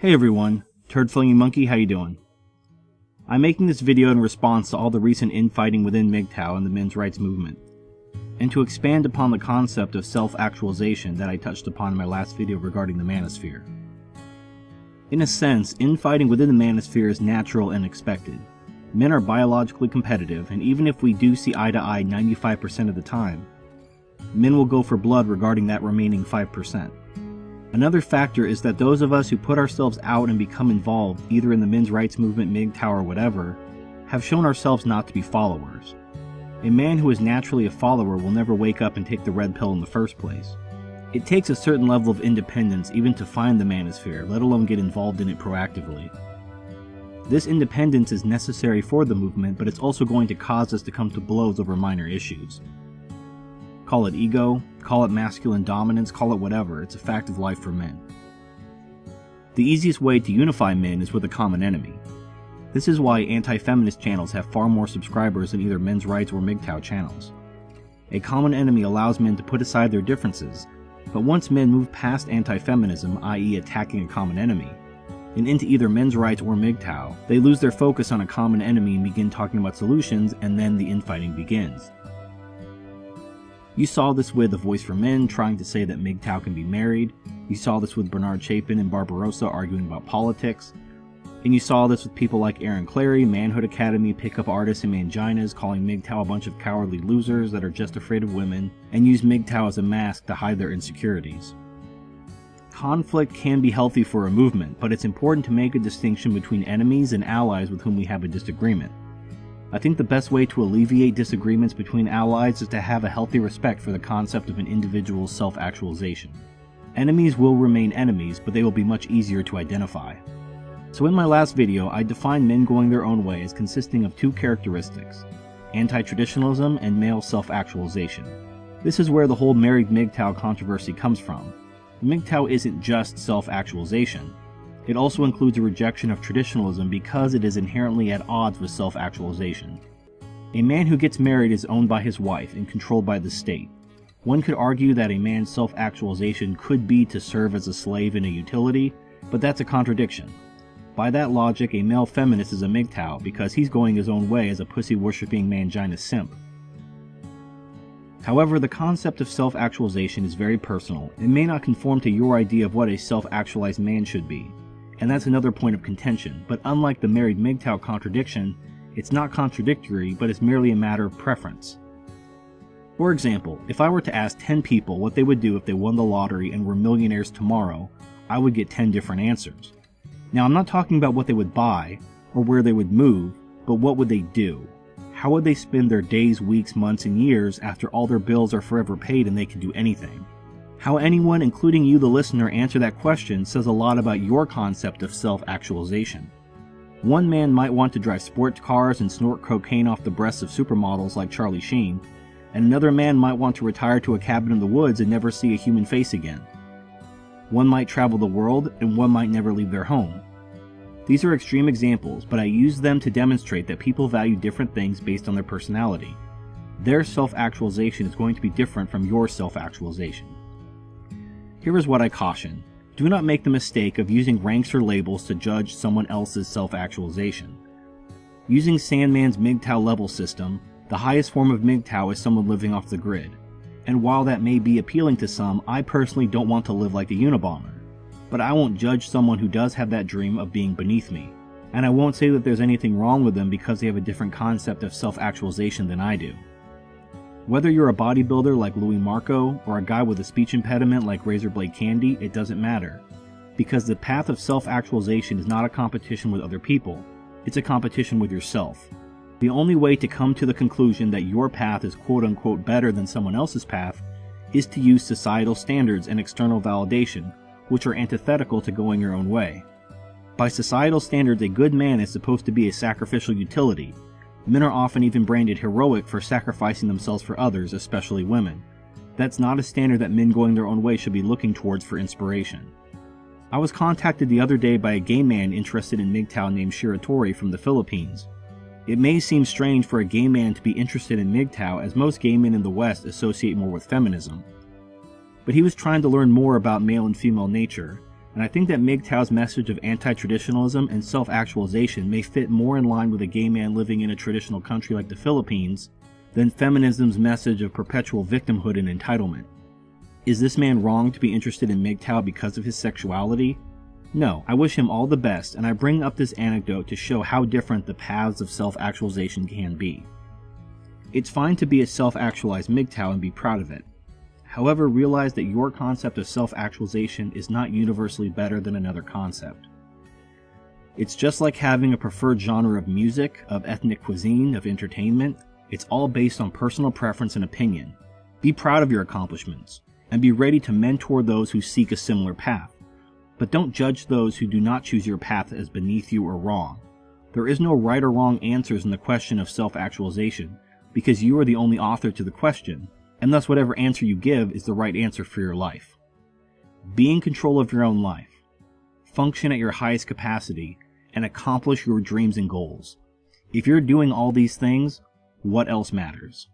Hey everyone, Turd Flinging Monkey, how you doing? I'm making this video in response to all the recent infighting within MGTOW and the men's rights movement, and to expand upon the concept of self-actualization that I touched upon in my last video regarding the manosphere. In a sense, infighting within the manosphere is natural and expected. Men are biologically competitive, and even if we do see eye to eye 95% of the time, men will go for blood regarding that remaining 5%. Another factor is that those of us who put ourselves out and become involved, either in the men's rights movement, MGTOW, or whatever, have shown ourselves not to be followers. A man who is naturally a follower will never wake up and take the red pill in the first place. It takes a certain level of independence even to find the manosphere, let alone get involved in it proactively. This independence is necessary for the movement, but it's also going to cause us to come to blows over minor issues. Call it ego, call it masculine dominance, call it whatever, it's a fact of life for men. The easiest way to unify men is with a common enemy. This is why anti-feminist channels have far more subscribers than either men's rights or MGTOW channels. A common enemy allows men to put aside their differences, but once men move past anti-feminism, i.e. attacking a common enemy, and into either men's rights or MGTOW, they lose their focus on a common enemy and begin talking about solutions, and then the infighting begins. You saw this with The Voice for Men trying to say that MGTOW can be married. You saw this with Bernard Chapin and Barbarossa arguing about politics. And you saw this with people like Aaron Clarey, Manhood Academy, Pickup Artists, and Manginas calling MGTOW a bunch of cowardly losers that are just afraid of women, and use MGTOW as a mask to hide their insecurities. Conflict can be healthy for a movement, but it's important to make a distinction between enemies and allies with whom we have a disagreement. I think the best way to alleviate disagreements between allies is to have a healthy respect for the concept of an individual's self-actualization. Enemies will remain enemies, but they will be much easier to identify. So in my last video, I defined men going their own way as consisting of two characteristics, anti-traditionalism and male self-actualization. This is where the whole married MGTOW controversy comes from. MGTOW isn't just self-actualization, it also includes a rejection of traditionalism because it is inherently at odds with self-actualization. A man who gets married is owned by his wife and controlled by the state. One could argue that a man's self-actualization could be to serve as a slave in a utility, but that's a contradiction. By that logic, a male feminist is a MGTOW because he's going his own way as a pussy-worshipping mangina simp. However, the concept of self-actualization is very personal and may not conform to your idea of what a self-actualized man should be and that's another point of contention, but unlike the married MGTOW contradiction, it's not contradictory, but it's merely a matter of preference. For example, if I were to ask 10 people what they would do if they won the lottery and were millionaires tomorrow, I would get 10 different answers. Now I'm not talking about what they would buy, or where they would move, but what would they do? How would they spend their days, weeks, months, and years after all their bills are forever paid and they can do anything? How anyone, including you the listener, answer that question says a lot about your concept of self-actualization. One man might want to drive sports cars and snort cocaine off the breasts of supermodels like Charlie Sheen, and another man might want to retire to a cabin in the woods and never see a human face again. One might travel the world, and one might never leave their home. These are extreme examples, but I use them to demonstrate that people value different things based on their personality. Their self-actualization is going to be different from your self-actualization. Here is what I caution. Do not make the mistake of using ranks or labels to judge someone else's self-actualization. Using Sandman's MGTOW level system, the highest form of MGTOW is someone living off the grid. And while that may be appealing to some, I personally don't want to live like a Unabomber. But I won't judge someone who does have that dream of being beneath me. And I won't say that there's anything wrong with them because they have a different concept of self-actualization than I do. Whether you're a bodybuilder like Louis Marco or a guy with a speech impediment like Razorblade Candy, it doesn't matter. Because the path of self-actualization is not a competition with other people, it's a competition with yourself. The only way to come to the conclusion that your path is quote unquote better than someone else's path is to use societal standards and external validation, which are antithetical to going your own way. By societal standards, a good man is supposed to be a sacrificial utility, Men are often even branded heroic for sacrificing themselves for others, especially women. That's not a standard that men going their own way should be looking towards for inspiration. I was contacted the other day by a gay man interested in MGTOW named Shiratori from the Philippines. It may seem strange for a gay man to be interested in MGTOW as most gay men in the West associate more with feminism. But he was trying to learn more about male and female nature, and I think that MGTOW's message of anti-traditionalism and self-actualization may fit more in line with a gay man living in a traditional country like the Philippines than feminism's message of perpetual victimhood and entitlement. Is this man wrong to be interested in MGTOW because of his sexuality? No, I wish him all the best, and I bring up this anecdote to show how different the paths of self-actualization can be. It's fine to be a self-actualized MGTOW and be proud of it. However, realize that your concept of self-actualization is not universally better than another concept. It's just like having a preferred genre of music, of ethnic cuisine, of entertainment. It's all based on personal preference and opinion. Be proud of your accomplishments, and be ready to mentor those who seek a similar path but don't judge those who do not choose your path as beneath you or wrong. There is no right or wrong answers in the question of self-actualization, because you are the only author to the question, and thus whatever answer you give is the right answer for your life. Be in control of your own life. Function at your highest capacity, and accomplish your dreams and goals. If you're doing all these things, what else matters?